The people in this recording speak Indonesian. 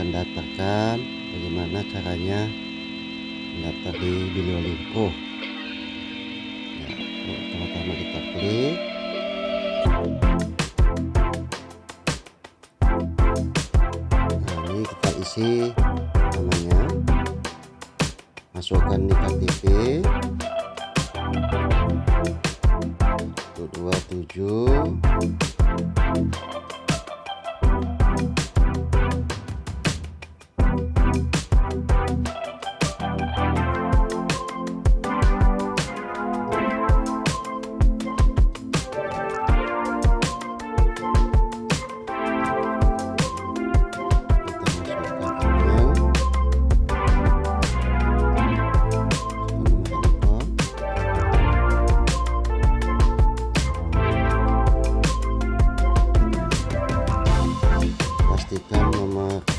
akan daftarkan bagaimana caranya mendaftar di Biliolinko ya, pertama-tama kita klik. Nah ini kita isi namanya. Masukkan di KTP 27 pastikan nomor